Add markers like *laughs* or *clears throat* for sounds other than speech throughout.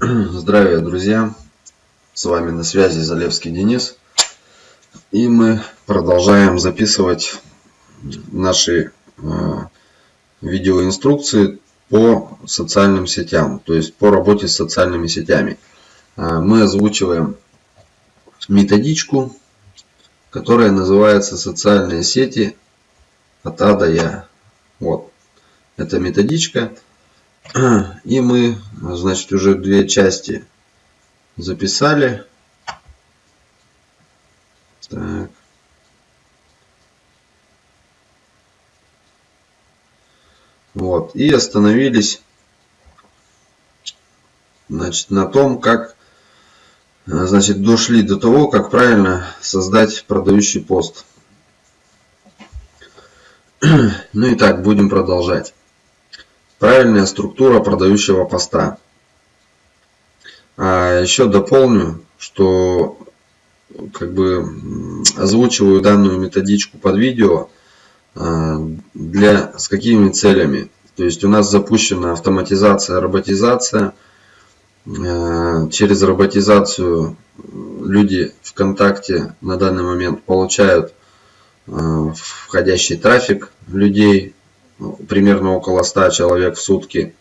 *clears throat* Здравия, друзья! С вами на связи Залевский Денис. И мы продолжаем записывать наши э, видеоинструкции по социальным сетям, то есть по работе с социальными сетями. Э, мы озвучиваем методичку, которая называется «Социальные сети от А до Я». Вот, эта методичка – и мы, значит, уже две части записали. Так. Вот. И остановились значит, на том, как значит, дошли до того, как правильно создать продающий пост. *clears throat* Ну и так, будем продолжать. Правильная структура продающего поста. А еще дополню, что как бы озвучиваю данную методичку под видео а, для с какими целями. То есть у нас запущена автоматизация, роботизация. А, через роботизацию люди ВКонтакте на данный момент получают а, входящий трафик людей примерно около 100 человек в сутки.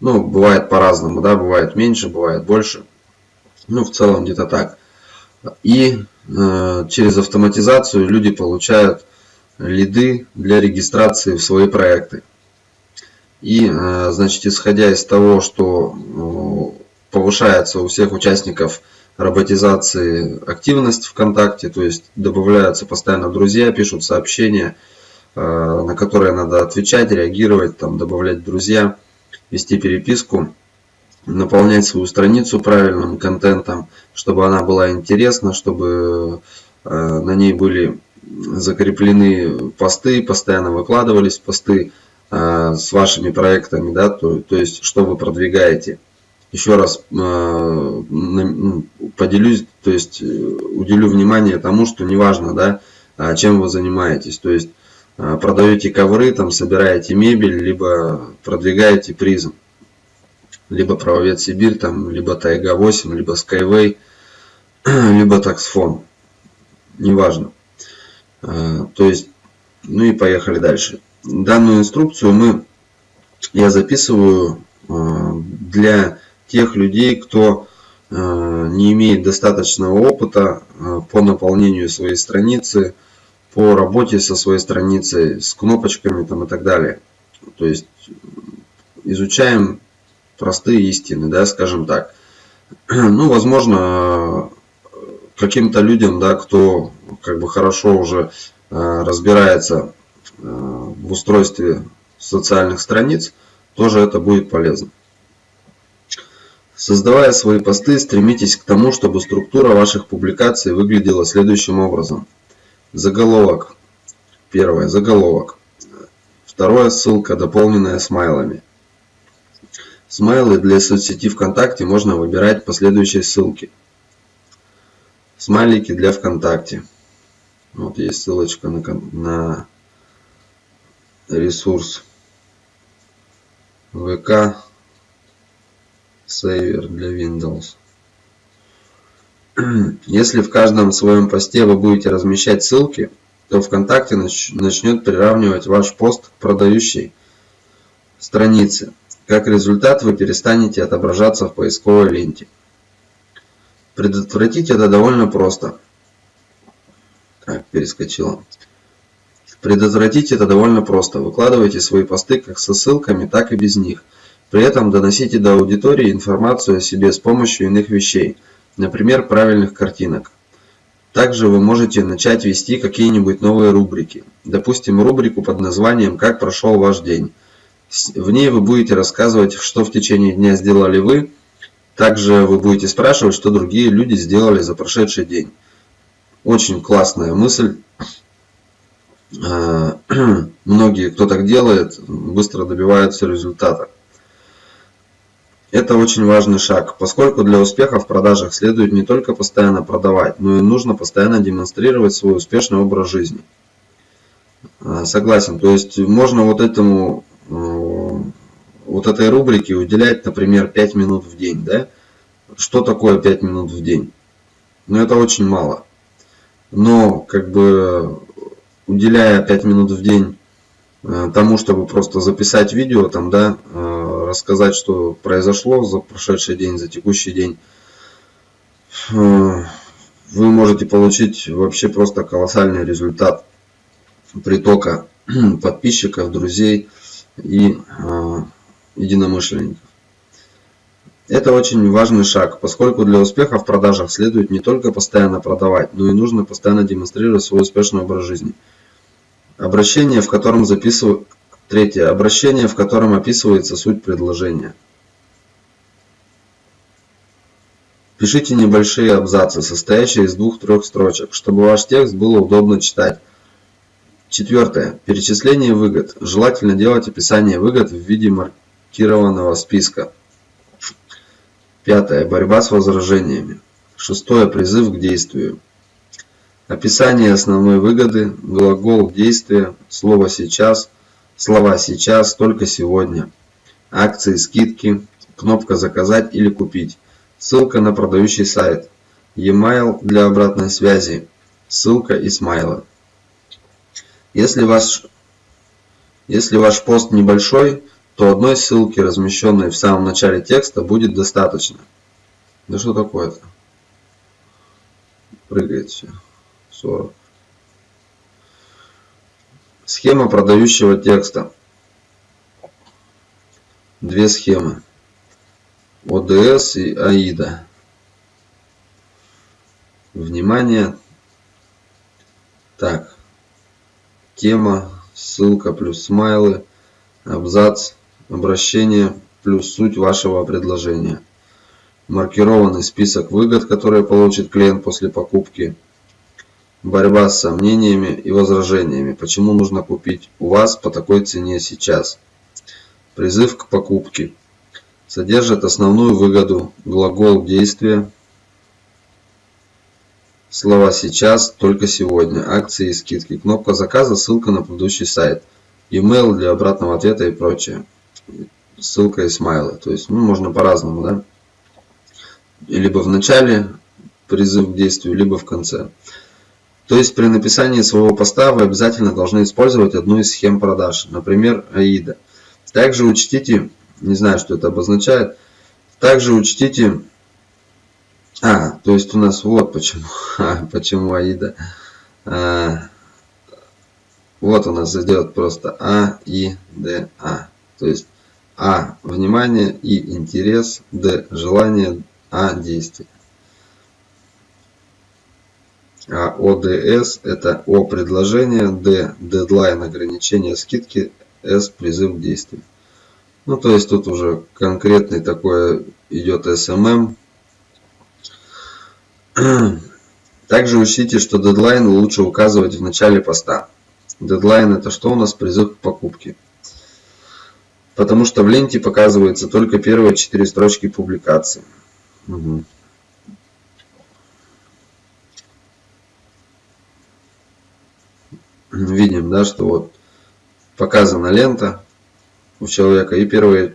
Ну, бывает по-разному, да, бывает меньше, бывает больше. Ну, в целом где-то так. И э, через автоматизацию люди получают лиды для регистрации в свои проекты. И, э, значит, исходя из того, что э, повышается у всех участников роботизации активность ВКонтакте, то есть добавляются постоянно друзья, пишут сообщения, на которые надо отвечать, реагировать, там, добавлять друзья, вести переписку, наполнять свою страницу правильным контентом, чтобы она была интересна, чтобы э, на ней были закреплены посты, постоянно выкладывались посты э, с вашими проектами, да, то, то есть что вы продвигаете. Еще раз ну, поделюсь, то есть уделю внимание тому, что неважно, да, чем вы занимаетесь. То есть а, продаете ковры, там собираете мебель, либо продвигаете призм, либо правовед Сибирь, там, либо Тайга 8, либо Skyway, *clears throat* либо таксфон, неважно. А, то есть, ну и поехали дальше. Данную инструкцию мы, я записываю а, для тех людей, кто не имеет достаточного опыта по наполнению своей страницы, по работе со своей страницей, с кнопочками там и так далее. То есть изучаем простые истины, да, скажем так. *clears throat* Ну, возможно, каким-то людям, да, кто как бы хорошо уже э, разбирается э, в устройстве социальных страниц, тоже это будет полезно. Создавая свои посты, стремитесь к тому, чтобы структура ваших публикаций выглядела следующим образом – Заголовок. Первое. Заголовок. Второе. Ссылка, дополненная смайлами. Смайлы для соцсети ВКонтакте можно выбирать по следующей ссылке. Смайлики для ВКонтакте. Вот есть ссылочка на, на ресурс ВК сейвер для Windows. *clears throat* Если в каждом своем посте вы будете размещать ссылки, то ВКонтакте начнет приравнивать ваш пост к продающей странице. Как результат, вы перестанете отображаться в поисковой ленте. Предотвратить это довольно просто. Так, перескочила. Предотвратить это довольно просто. Выкладывайте свои посты как со ссылками, так и без них. При этом доносите до аудитории информацию о себе с помощью иных вещей – например, правильных картинок. Также вы можете начать вести какие-нибудь новые рубрики. Допустим, рубрику под названием «Как прошел ваш день». В ней вы будете рассказывать, что в течение дня сделали вы. Также вы будете спрашивать, что другие люди сделали за прошедший день. Очень классная мысль. А, *clears throat* многие, кто так делает, быстро добиваются результата. Это очень важный шаг, поскольку для успеха в продажах следует не только постоянно продавать, но и нужно постоянно демонстрировать свой успешный образ жизни. А, согласен, то есть можно вот этому, э, вот этой рубрике уделять, например, 5 минут в день, да? что такое 5 минут в день? Ну, это очень мало. Но, как бы, уделяя 5 минут в день тому, чтобы просто записать видео, там, да, э, рассказать, что произошло за прошедший день, за текущий день, э, вы можете получить вообще просто колоссальный результат притока *clears throat* подписчиков, друзей и единомышленников. Это очень важный шаг, поскольку для успеха в продажах следует не только постоянно продавать, но и нужно постоянно демонстрировать свой успешный образ жизни. Обращение, в котором записываю... Третье. Обращение, в котором описывается суть предложения. Пишите небольшие абзацы, состоящие из двух-трех строчек, чтобы ваш текст было удобно читать. Четвертое. Перечисление выгод. Желательно делать описание выгод в виде маркированного списка. Пятое. Борьба с возражениями. Шестое. Призыв к действию. Описание основной выгоды, глагол действия, слово сейчас, слова сейчас, только сегодня, акции, скидки, кнопка заказать или купить, ссылка на продающий сайт, e-mail для обратной связи, ссылка и смайлы. Если ваш, если ваш пост небольшой, то одной ссылки, размещенной в самом начале текста, будет достаточно. Да что такое-то? Прыгает все. 40. Схема продающего текста. Две схемы. ОДС и АИДа. Внимание. Так. Тема, ссылка плюс смайлы, абзац, обращение плюс суть вашего предложения. Маркированный список выгод, которые получит клиент после покупки. Борьба с сомнениями и возражениями. Почему нужно купить у вас по такой цене сейчас? Призыв к покупке. Содержит основную выгоду, глагол действия, слова сейчас, только сегодня, акции и скидки, кнопка заказа, ссылка на предыдущий сайт, e-mail для обратного ответа и прочее ссылка и смайлы. То есть, ну, можно по-разному, да? Либо в начале призыв к действию, либо в конце. То есть, при написании своего поста вы обязательно должны использовать одну из схем продаж, например, AIDA. Также учтите, не знаю, что это обозначает, также учтите, а, то есть у нас вот почему, *laughs* а, почему AIDA. А, вот у нас идет просто А, И, Д, А. То есть а. Внимание и интерес. Д. Желание. А. Действие. А ОДС это О предложение, Д дедлайн ограничения скидки, С призыв к действию. Ну то есть тут уже конкретный такой идет SMM. *clears throat* Также учтите, что дедлайн лучше указывать в начале поста. Дедлайн это что у нас призыв к покупке потому что в ленте показываются только первые четыре строчки публикации. Угу. Видим, да, что вот показана лента у человека и первые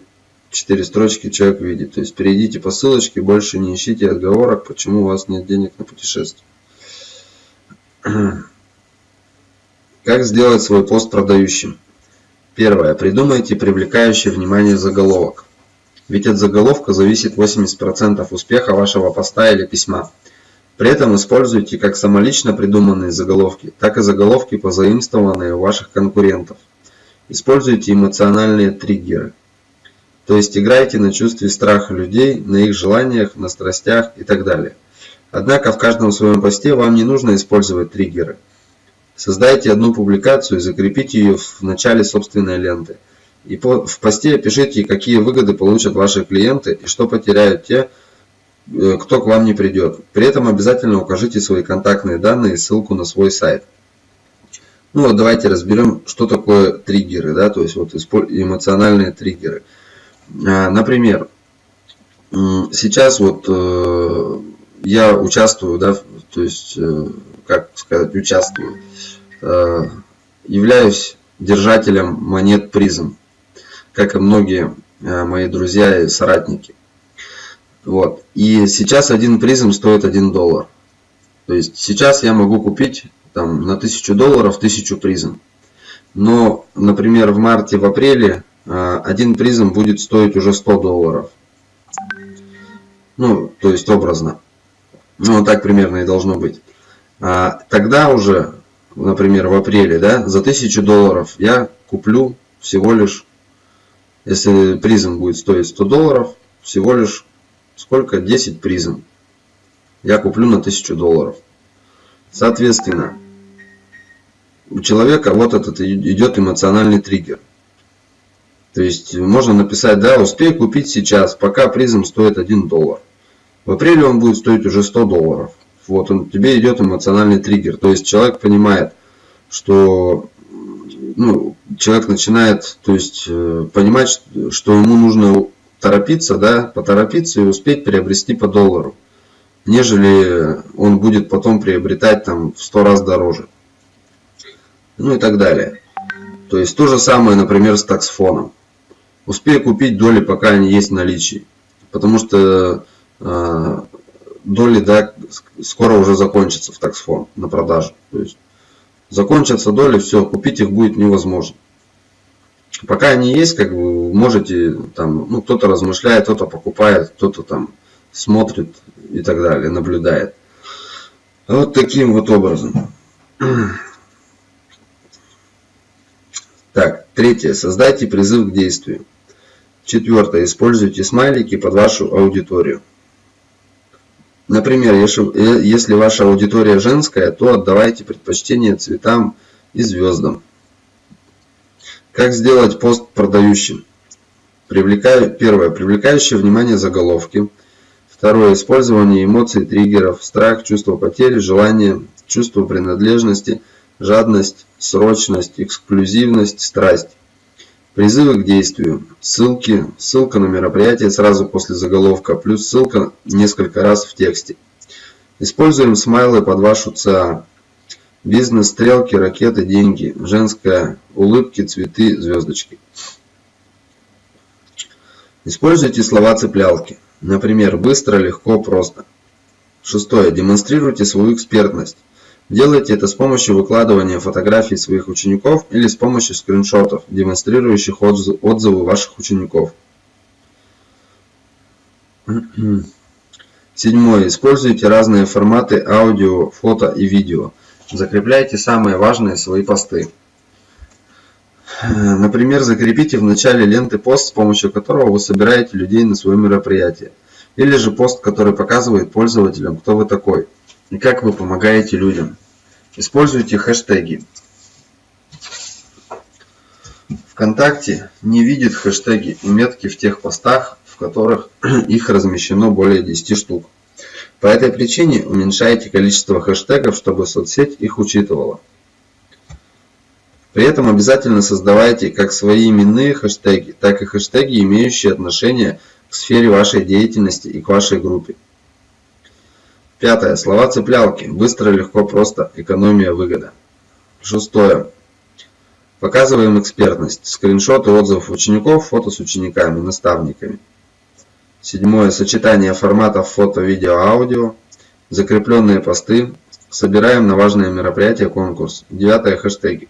четыре строчки человек видит. То есть перейдите по ссылочке, больше не ищите отговорок, почему у вас нет денег на путешествие. *clears throat* Как сделать свой пост продающим? Первое. Придумайте привлекающий внимание заголовок. Ведь от заголовка зависит 80% успеха вашего поста или письма. При этом используйте как самолично придуманные заголовки, так и заголовки, позаимствованные у ваших конкурентов. Используйте эмоциональные триггеры. То есть играйте на чувстве страха людей, на их желаниях, на страстях и так далее. Однако в каждом своем посте вам не нужно использовать триггеры – Создайте одну публикацию и закрепите ее в начале собственной ленты. И в посте пишите, какие выгоды получат ваши клиенты и что потеряют те, кто к вам не придет. При этом обязательно укажите свои контактные данные и ссылку на свой сайт. Ну вот давайте разберем, что такое триггеры, да, то есть вот эмоциональные триггеры. А, например, сейчас вот э, я участвую, да, то есть э, как сказать, участвую. Э, являюсь держателем монет призм, как и многие э, мои друзья и соратники. Вот. И сейчас один призм стоит 1 доллар. То есть сейчас я могу купить там, на 1000 долларов 1000 призм. Но, например, в марте, в апреле а, один призм будет стоить уже 100 долларов. Ну, то есть образно. Ну, так примерно и должно быть. А тогда уже, например, в апреле, да, за 1000 долларов я куплю всего лишь, если призм будет стоить 100 долларов, всего лишь сколько? 10 призм. Я куплю на 1000 долларов. Соответственно, у человека вот этот идет эмоциональный триггер. То есть можно написать, да, успей купить сейчас, пока призм стоит 1 доллар. В апреле он будет стоить уже 100 долларов. Вот он, тебе идет эмоциональный триггер. То есть человек понимает, что ну, человек начинает то есть, э, понимать, что ему нужно торопиться, да, поторопиться и успеть приобрести по доллару, нежели он будет потом приобретать там в 100 раз дороже. Ну и так далее. То есть то же самое, например, с таксфоном. Успей купить доли, пока они есть в наличии. Потому что э, доли да, скоро уже закончатся в таксфон на продажу. То есть закончатся доли, все, купить их будет невозможно. Пока они есть, как вы можете, там, ну, кто-то размышляет, кто-то покупает, кто-то там смотрит и так далее, наблюдает. Вот таким вот образом. Так, третье. Создайте призыв к действию. Четвертое. Используйте смайлики под вашу аудиторию. Например, если ваша аудитория женская, то отдавайте предпочтение цветам и звездам. Как сделать пост продающим? Привлекаю, первое. Привлекающее внимание заголовки. Второе. Использование эмоций, триггеров, страх, чувство потери, желание, чувство принадлежности, жадность, срочность, эксклюзивность, страсть. Призывы к действию. Ссылки. Ссылка на мероприятие сразу после заголовка, плюс ссылка несколько раз в тексте. Используем смайлы под вашу ЦА. Бизнес, стрелки, ракеты, деньги. Женская, улыбки, цветы, звездочки. Используйте слова-цеплялки. Например, быстро, легко, просто. Шестое. Демонстрируйте свою экспертность. Делайте это с помощью выкладывания фотографий своих учеников или с помощью скриншотов, демонстрирующих отзывы ваших учеников. Седьмое. Используйте разные форматы аудио, фото и видео. Закрепляйте самые важные свои посты. Например, закрепите в начале ленты пост, с помощью которого вы собираете людей на свое мероприятие. Или же пост, который показывает пользователям, кто вы такой и как вы помогаете людям. Используйте хэштеги. ВКонтакте не видит хэштеги и метки в тех постах, в которых *clears throat* их размещено более 10 штук. По этой причине уменьшайте количество хэштегов, чтобы соцсеть их учитывала. При этом обязательно создавайте как свои именные хэштеги, так и хэштеги, имеющие отношение к сфере вашей деятельности и к вашей группе. Пятое. Слова-цеплялки. Быстро, легко, просто. Экономия, выгода. Шестое. Показываем экспертность. Скриншоты отзывов учеников, фото с учениками, наставниками. Седьмое. Сочетание форматов фото, видео, аудио. Закрепленные посты. Собираем на важные мероприятия конкурс. Девятое. Хэштеги.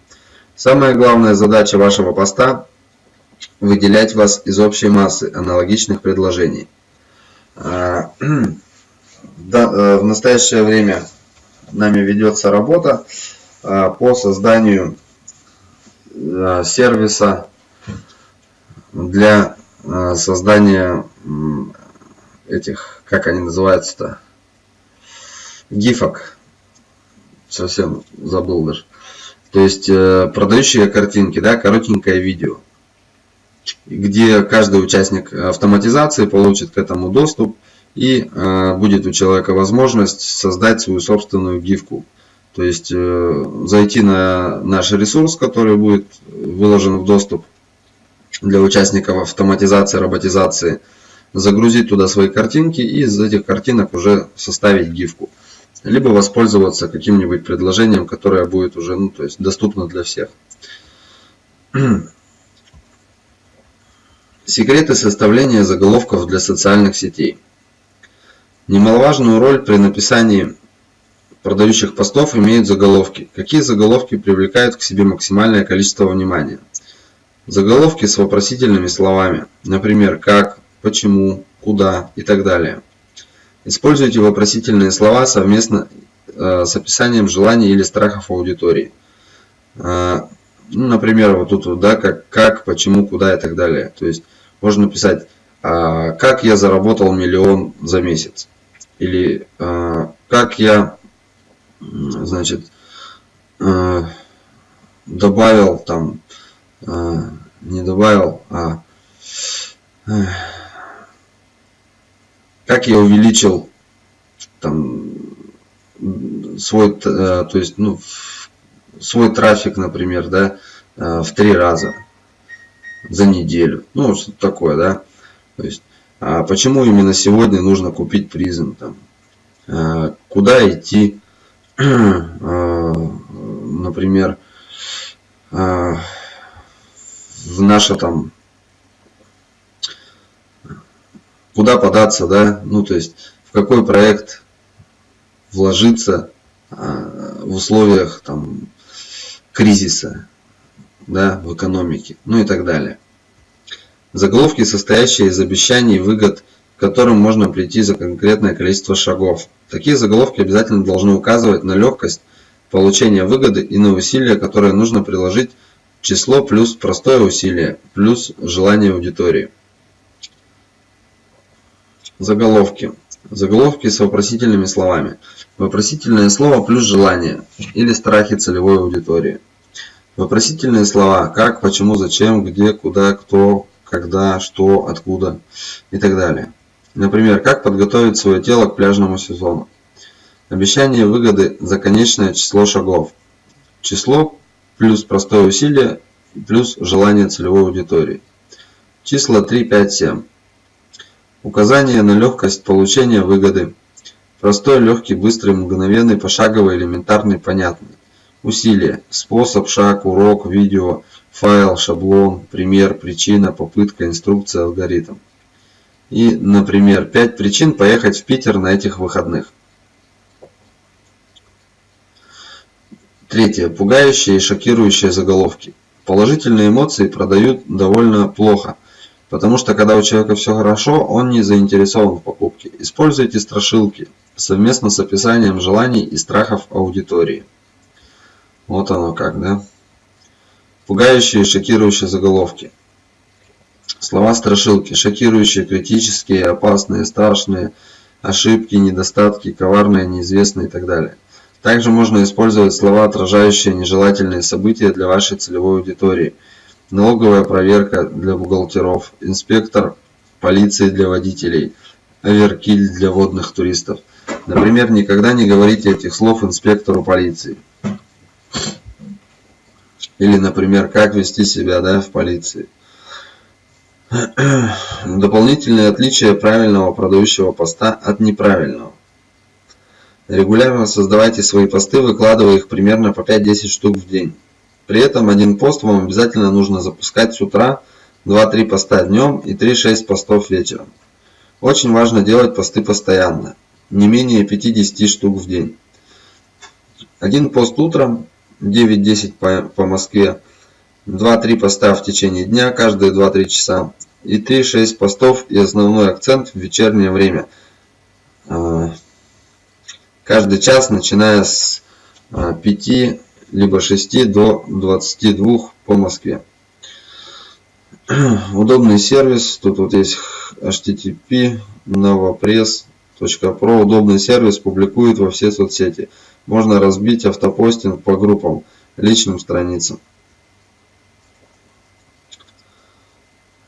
Самая главная задача вашего поста – выделять вас из общей массы аналогичных предложений. А, *clears throat* Э, в настоящее время нами ведется работа э, по созданию э, сервиса для создания этих, как они называются-то, гифок. Совсем забыл даже. То есть продающие картинки, да, коротенькое видео, где каждый участник автоматизации получит к этому доступ и э, будет у человека возможность создать свою собственную гифку. То есть э, зайти на наш ресурс, который будет выложен в доступ для участников автоматизации, роботизации, загрузить туда свои картинки и из этих картинок уже составить гифку. Либо воспользоваться каким-нибудь предложением, которое будет уже ну, то есть доступно для всех. *clears throat* Секреты составления заголовков для социальных сетей. Немаловажную роль при написании продающих постов имеют заголовки. Какие заголовки привлекают к себе максимальное количество внимания? Заголовки с вопросительными словами, например, как, почему, куда и так далее. Используйте вопросительные слова совместно э, с описанием желаний или страхов аудитории. Э, ну, например, вот тут, да, как, как, почему, куда и так далее. То есть можно написать, э, как я заработал миллион за месяц. Или э, как я, значит, э, добавил там, не добавил, а как я увеличил там свой, э, то есть, ну, свой трафик, например, да, э, в три раза за неделю. Ну, что такое, да. То есть, а почему именно сегодня нужно купить призм, там, э, куда идти, *clears throat* например, в наше там куда податься, да, ну то есть в какой проект вложиться а, в условиях там кризиса, да, в экономике, ну и так далее. Заголовки, состоящие из обещаний и выгод, к которым можно прийти за конкретное количество шагов. Такие заголовки обязательно должны указывать на легкость получения выгоды и на усилия, которые нужно приложить число плюс простое усилие, плюс желание аудитории. Заголовки. Заголовки с вопросительными словами. Вопросительное слово плюс желание или страхи целевой аудитории. Вопросительные слова как, почему, зачем, где, куда, кто, когда, что, откуда и так далее. Например, как подготовить свое тело к пляжному сезону. Обещание выгоды за конечное число шагов. Число плюс простое усилие плюс желание целевой аудитории. Числа 3, 5, 7. Указание на легкость получения выгоды. Простой, легкий, быстрый, мгновенный, пошаговый, элементарный, понятный. Усилие. Способ, шаг, урок, видео, файл, шаблон, пример, причина, попытка, инструкция, алгоритм. И, например, 5 причин поехать в Питер на этих выходных. Третье. Пугающие и шокирующие заголовки. Положительные эмоции продают довольно плохо – Потому что когда у человека все хорошо, он не заинтересован в покупке. Используйте страшилки совместно с описанием желаний и страхов аудитории. Вот оно как, да? Пугающие и шокирующие заголовки. Слова страшилки. Шокирующие, критические, опасные, страшные, ошибки, недостатки, коварные, неизвестные и так далее. Также можно использовать слова, отражающие нежелательные события для вашей целевой аудитории – налоговая проверка для бухгалтеров, инспектор полиции для водителей, оверкиль для водных туристов. Например, никогда не говорите этих слов инспектору полиции. Или, например, как вести себя да, в полиции. *clears throat* Дополнительные отличия правильного продающего поста от неправильного. Регулярно создавайте свои посты, выкладывая их примерно по 5-10 штук в день. При этом один пост вам обязательно нужно запускать с утра, 2-3 поста днем и 3-6 постов вечером. Очень важно делать посты постоянно, не менее 50 штук в день. Один пост утром, 9-10 по, по Москве, 2-3 поста в течение дня, каждые 2-3 часа, и 3-6 постов и основной акцент в вечернее время. А, каждый час, начиная с 5 а, либо 6 до 22 по Москве. *clears throat* Удобный сервис, тут вот есть http novopress.pro, удобный сервис публикует во все соцсети. Можно разбить автопостинг по группам, личным страницам.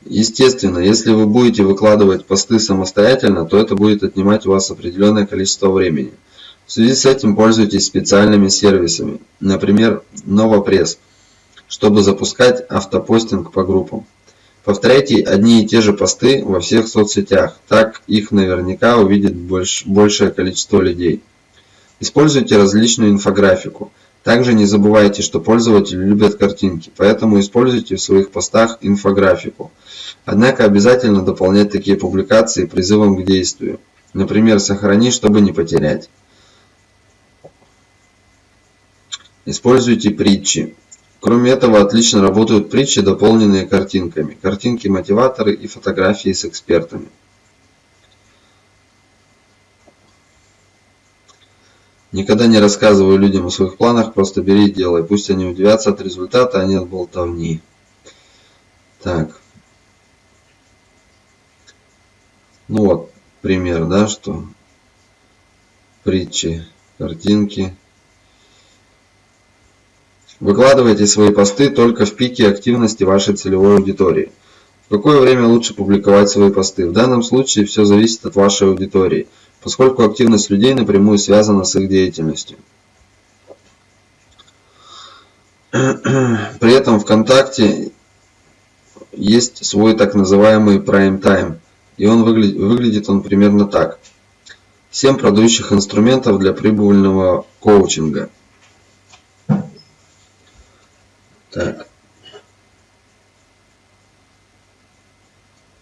Естественно, если вы будете выкладывать посты самостоятельно, то это будет отнимать у вас определенное количество времени. В связи с этим пользуйтесь специальными сервисами, например, NovoPress, чтобы запускать автопостинг по группам. Повторяйте одни и те же посты во всех соцсетях, так их наверняка увидит больш, большее количество людей. Используйте различную инфографику. Также не забывайте, что пользователи любят картинки, поэтому используйте в своих постах инфографику. Однако обязательно дополнять такие публикации призывом к действию. Например, сохрани, чтобы не потерять. Используйте притчи. Кроме этого, отлично работают притчи, дополненные картинками. Картинки-мотиваторы и фотографии с экспертами. Никогда не рассказываю людям о своих планах, просто бери и делай. Пусть они удивятся от результата, а не от болтовни. Так. Ну вот, пример, да, что притчи, картинки. Выкладывайте свои посты только в пике активности вашей целевой аудитории. В какое время лучше публиковать свои посты? В данном случае все зависит от вашей аудитории – поскольку активность людей напрямую связана с их деятельностью. При этом ВКонтакте есть свой так называемый prime time, и он выглядит, выглядит он примерно так. 7 продающих инструментов для прибыльного коучинга. Так.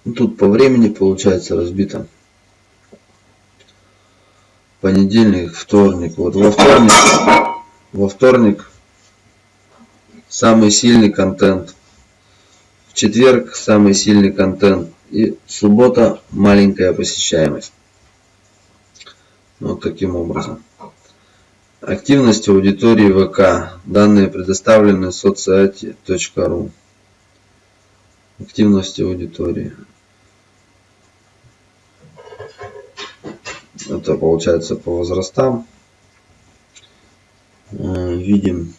Ну, тут по времени получается разбито понедельник, вторник. Вот во вторник, во вторник самый сильный контент. В четверг самый сильный контент. И суббота маленькая посещаемость. Вот таким образом. Активность аудитории ВК. Данные предоставлены в соцсайте.ру. Активность аудитории. Это получается по возрастам. Э, видим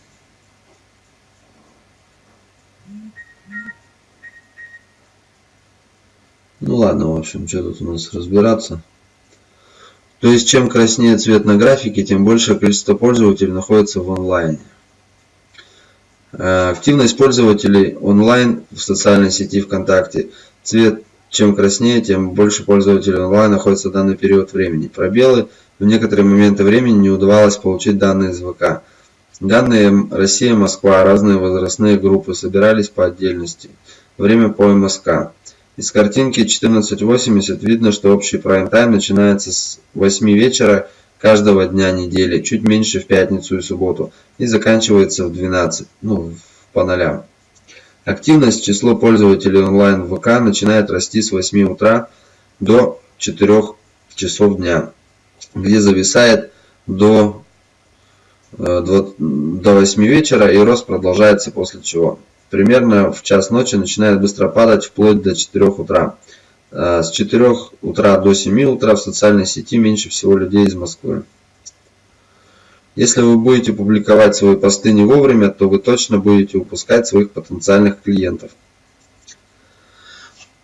Ну ладно, в общем, что тут у нас разбираться. То есть, чем краснее цвет на графике, тем большее количество пользователей находится в онлайне. Э, активность пользователей онлайн в социальной сети ВКонтакте. Цвет чем краснее, тем больше пользователей онлайн находится в данный период времени. Пробелы в некоторые моменты времени не удавалось получить данные из ВК. Данные Россия, Москва, разные возрастные группы собирались по отдельности. Время по МСК. Из картинки 14.80 видно, что общий прайм-тайм начинается с 8 вечера каждого дня недели, чуть меньше в пятницу и субботу, и заканчивается в 12, ну, по нолям. Активность, число пользователей онлайн ВК начинает расти с 8 утра до 4 часов дня, где зависает до, э, до 8 вечера и рост продолжается после чего. Примерно в час ночи начинает быстро падать вплоть до 4 утра. Э, с 4 утра до 7 утра в социальной сети меньше всего людей из Москвы. Если вы будете публиковать свои посты не вовремя, то вы точно будете упускать своих потенциальных клиентов.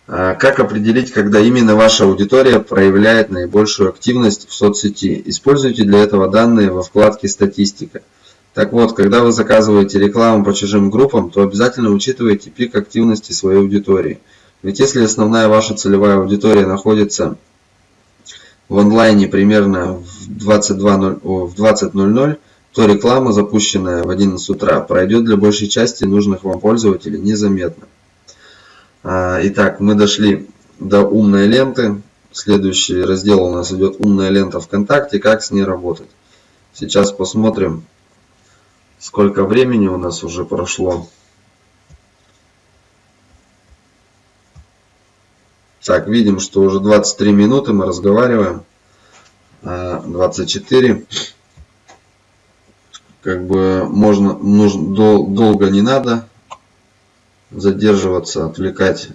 А как определить, когда именно ваша аудитория проявляет наибольшую активность в соцсети? Используйте для этого данные во вкладке «Статистика». Так вот, когда вы заказываете рекламу по чужим группам, то обязательно учитывайте пик активности своей аудитории. Ведь если основная ваша целевая аудитория находится в онлайне примерно в 20.00, то реклама, запущенная в 11 утра, пройдет для большей части нужных вам пользователей незаметно. А, итак, мы дошли до умной ленты. Следующий раздел у нас идет умная лента ВКонтакте, как с ней работать. Сейчас посмотрим, сколько времени у нас уже прошло. Так, видим, что уже 23 минуты мы разговариваем. 24. А, как бы можно, нужно, дол, долго не надо задерживаться, отвлекать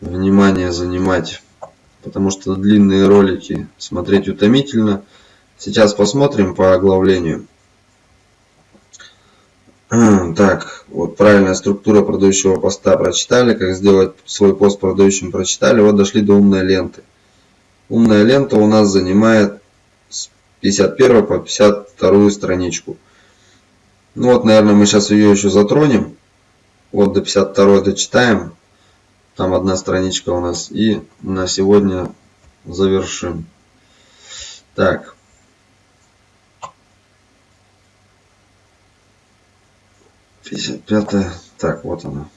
внимание, занимать. Потому что длинные ролики смотреть утомительно. Сейчас посмотрим по оглавлению. Так, вот правильная структура продающего поста прочитали, как сделать свой пост продающим прочитали, вот дошли до умной ленты. Умная лента у нас занимает с 51 по 52 страничку. Ну вот, наверное, мы сейчас ее еще затронем. Вот до 52 дочитаем. Там одна страничка у нас. И на сегодня завершим. Так. 55 так вот она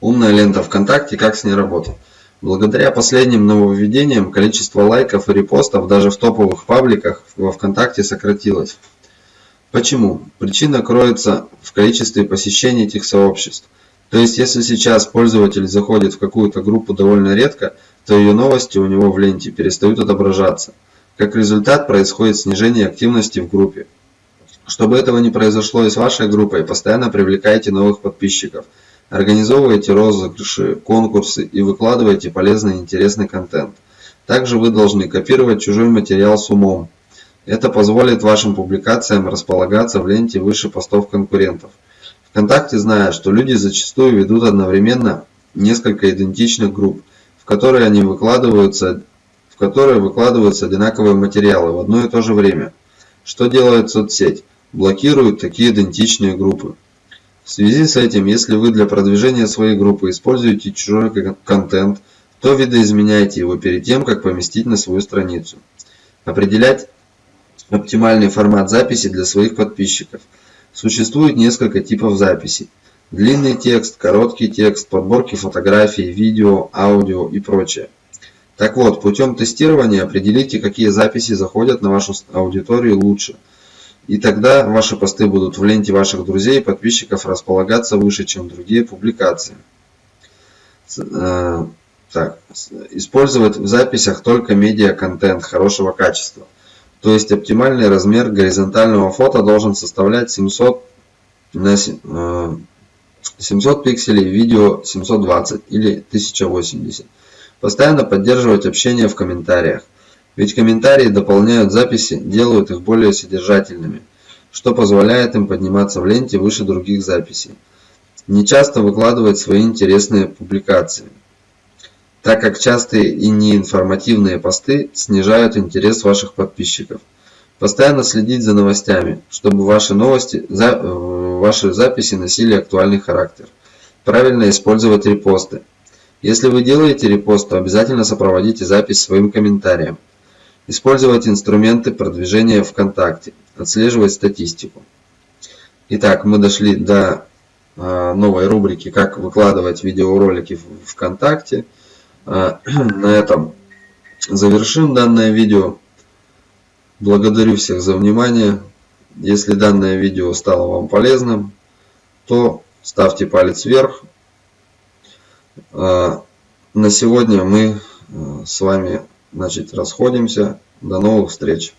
Умная лента ВКонтакте, как с ней работать. Благодаря последним нововведениям количество лайков и репостов даже в топовых пабликах во ВКонтакте сократилось. Почему? Причина кроется в количестве посещений этих сообществ. То есть, если сейчас пользователь заходит в какую-то группу довольно редко, то ее новости у него в ленте перестают отображаться. Как результат происходит снижение активности в группе. Чтобы этого не произошло и с вашей группой, постоянно привлекайте новых подписчиков – Организовывайте розыгрыши, конкурсы и выкладывайте полезный и интересный контент. Также вы должны копировать чужой материал с умом. Это позволит вашим публикациям располагаться в ленте выше постов конкурентов. ВКонтакте знает, что люди зачастую ведут одновременно несколько идентичных групп, в которые они выкладываются, в которые выкладываются одинаковые материалы в одно и то же время. Что делает соцсеть? Блокирует такие идентичные группы. В связи с этим, если вы для продвижения своей группы используете чужой контент, то видоизменяйте его перед тем, как поместить на свою страницу. Определять оптимальный формат записи для своих подписчиков. Существует несколько типов записей. Длинный текст, короткий текст, подборки фотографий, видео, аудио и прочее. Так вот, путем тестирования определите, какие записи заходят на вашу аудиторию лучше – и тогда ваши посты будут в ленте ваших друзей и подписчиков располагаться выше, чем другие публикации. Э, так, использовать в записях только медиа-контент хорошего качества. То есть оптимальный размер горизонтального фото должен составлять 700 на 700 э, пикселей, видео 720 или 1080. Постоянно поддерживать общение в комментариях. Ведь комментарии дополняют записи, делают их более содержательными, что позволяет им подниматься в ленте выше других записей. Не часто выкладывать свои интересные публикации, так как частые и неинформативные посты снижают интерес ваших подписчиков. Постоянно следить за новостями, чтобы ваши новости, за, ваши записи носили актуальный характер. Правильно использовать репосты. Если вы делаете репост, то обязательно сопроводите запись своим комментарием. Использовать инструменты продвижения ВКонтакте. Отслеживать статистику. Итак, мы дошли до а, новой рубрики «Как выкладывать видеоролики в ВКонтакте». А, *clears throat* на этом завершим данное видео. Благодарю всех за внимание. Если данное видео стало вам полезным, то ставьте палец вверх. А, на сегодня мы с вами Значит, расходимся. До новых встреч.